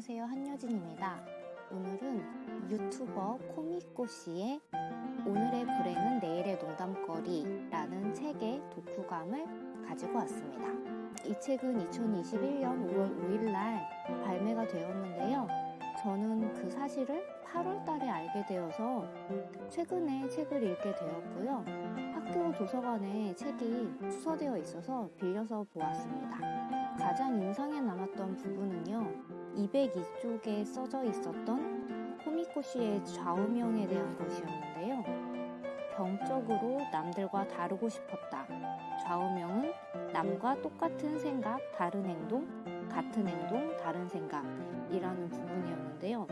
안녕하세요 한여진입니다. 오늘은 유튜버 코미꼬씨의 오늘의 불행은 내일의 농담거리 라는 책의 독후감을 가지고 왔습니다. 이 책은 2021년 5월 5일날 발매가 되었는데요. 저는 그 사실을 8월 달에 알게 되어서 최근에 책을 읽게 되었고요. 학교 도서관에 책이 추서되어 있어서 빌려서 보았습니다. 가장 인상에 남았던 부분은요. 202쪽에 써져 있었던 코미코 씨의 좌우명에 대한 것이었는데요. 병적으로 남들과 다르고 싶었다. 좌우명은 남과 똑같은 생각, 다른 행동, 같은 행동, 다른 생각이라는 부분이었는데요.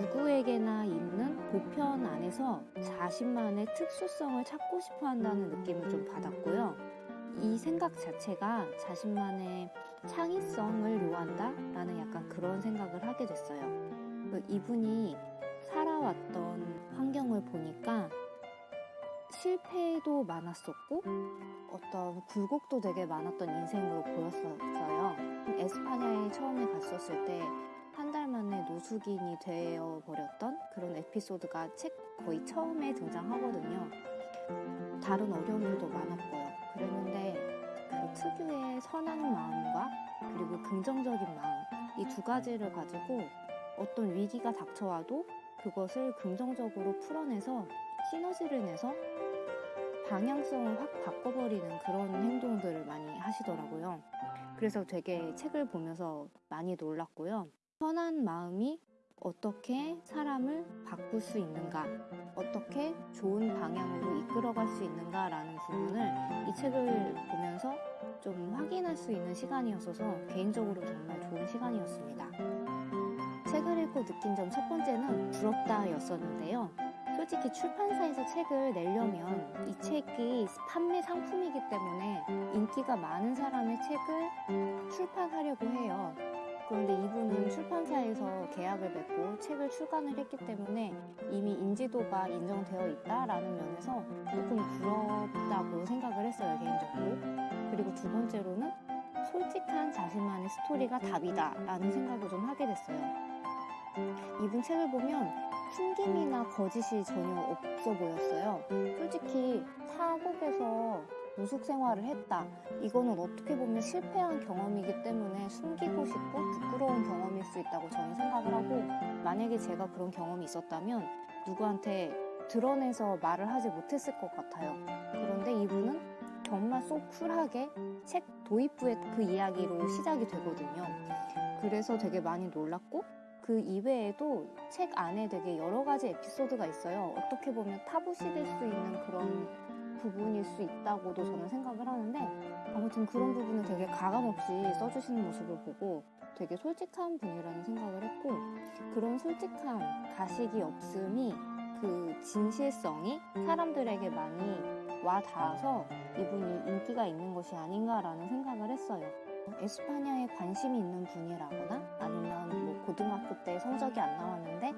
누구에게나 있는 보편 안에서 자신만의 특수성을 찾고 싶어 한다는 느낌을 좀 받았고요. 이 생각 자체가 자신만의 창의성을 요한다? 라는 약간 그런 생각을 하게 됐어요. 그 이분이 살아왔던 환경을 보니까 실패도 많았었고 어떤 굴곡도 되게 많았던 인생으로 보였었어요. 에스파냐에 처음에 갔었을 때 한 달 만에 노숙인이 되어 버렸던 그런 에피소드가 책 거의 처음에 등장하거든요. 다른 어려움들도 많았고요. 특유의 선한 마음과 그리고 긍정적인 마음 이 두 가지를 가지고 어떤 위기가 닥쳐와도 그것을 긍정적으로 풀어내서 시너지를 내서 방향성을 확 바꿔버리는 그런 행동들을 많이 하시더라고요. 그래서 되게 책을 보면서 많이 놀랐고요. 선한 마음이 어떻게 사람을 바꿀 수 있는가, 어떻게 좋은 방향으로 이끌어갈 수 있는가라는 부분을 이 책을 보면서 좀 확인할 수 있는 시간이었어서 개인적으로 정말 좋은 시간이었습니다. 책을 읽고 느낀 점 첫 번째는 부럽다였었는데요. 솔직히 출판사에서 책을 내려면 이 책이 판매 상품이기 때문에 인기가 많은 사람의 책을 출판하려고 해요. 그런데 이분은 출판사에서 계약을 맺고 책을 출간을 했기 때문에 이미 인지도가 인정되어 있다라는 면에서 조금 부럽다고 생각을 했어요, 개인적으로. 그리고 두 번째로는 솔직한 자신만의 스토리가 답이다라는 생각을 좀 하게 됐어요. 이분 책을 보면 숨김이나 거짓이 전혀 없어 보였어요. 솔직히 사국에서 노숙 생활을 했다. 이거는 어떻게 보면 실패한 경험이기 때문에 숨기고 싶고 부끄러운 경험일 수 있다고 저는 생각을 하고 만약에 제가 그런 경험이 있었다면 누구한테 드러내서 말을 하지 못했을 것 같아요. 그런데 이분은 정말 쏙 쿨하게 책 도입부의 그 이야기로 시작이 되거든요. 그래서 되게 많이 놀랐고 그 이외에도 책 안에 되게 여러 가지 에피소드가 있어요. 어떻게 보면 타부시될 수 있는 그런 부분일 수 있다고도 저는 생각을 하는데 아무튼 그런 부분을 되게 가감없이 써주시는 모습을 보고 되게 솔직한 분이라는 생각을 했고 그런 솔직함, 가식이 없음이 그 진실성이 사람들에게 많이 와 닿아서 이분이 인기가 있는 것이 아닌가라는 생각을 했어요. 에스파냐에 관심이 있는 분이라거나 아니면 뭐 고등학교 때 성적이 안 나왔는데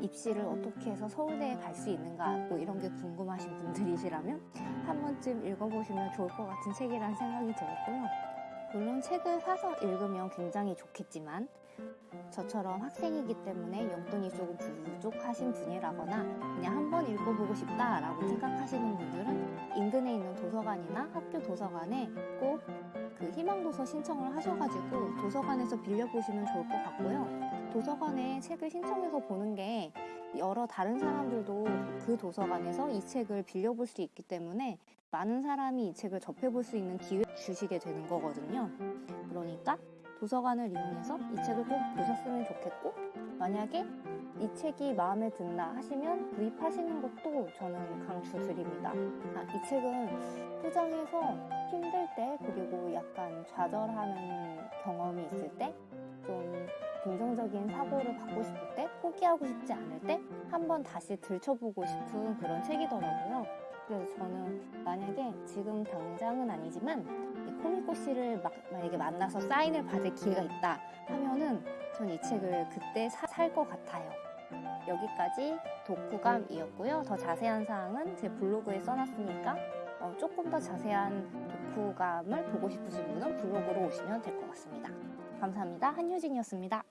입시를 어떻게 해서 서울대에 갈 수 있는가 뭐 이런 게 궁금하신 분들 이시라면 한 번쯤 읽어보시면 좋을 것 같은 책이라는 생각이 들었고요. 물론 책을 사서 읽으면 굉장히 좋겠지만 저처럼 학생이기 때문에 용돈이 조금 부족하신 분이라거나 그냥 한 번 읽어보고 싶다라고 생각하시는 분들은 인근에 있는 도서관이나 학교 도서관에 꼭 그 희망도서 신청을 하셔가지고 도서관에서 빌려보시면 좋을 것 같고요. 도서관에 책을 신청해서 보는 게 여러 다른 사람들도 그 도서관에서 이 책을 빌려볼 수 있기 때문에 많은 사람이 이 책을 접해볼 수 있는 기회 주시게 되는 거거든요. 그러니까 도서관을 이용해서 이 책을 꼭 보셨으면 좋겠고 만약에 이 책이 마음에 든다 하시면 구입하시는 것도 저는 강추드립니다. 아, 이 책은 포장해서 힘들 때 그리고 약간 좌절하는 경험이 있을 때좀 긍정적인 사고를 받고 싶을 때 포기하고 싶지 않을 때 한번 다시 들춰보고 싶은 그런 책이더라고요. 그래서 저는 만약에 지금 당장은 아니지만 이 코미코 씨를 막 만약에 만나서 사인을 받을 기회가 있다 하면은 전 이 책을 그때 살 것 같아요. 여기까지 독후감이었고요. 더 자세한 사항은 제 블로그에 써놨으니까 어, 조금 더 자세한 독후감을 보고 싶으신 분은 블로그로 오시면 될 것 같습니다. 감사합니다. 한효진이었습니다.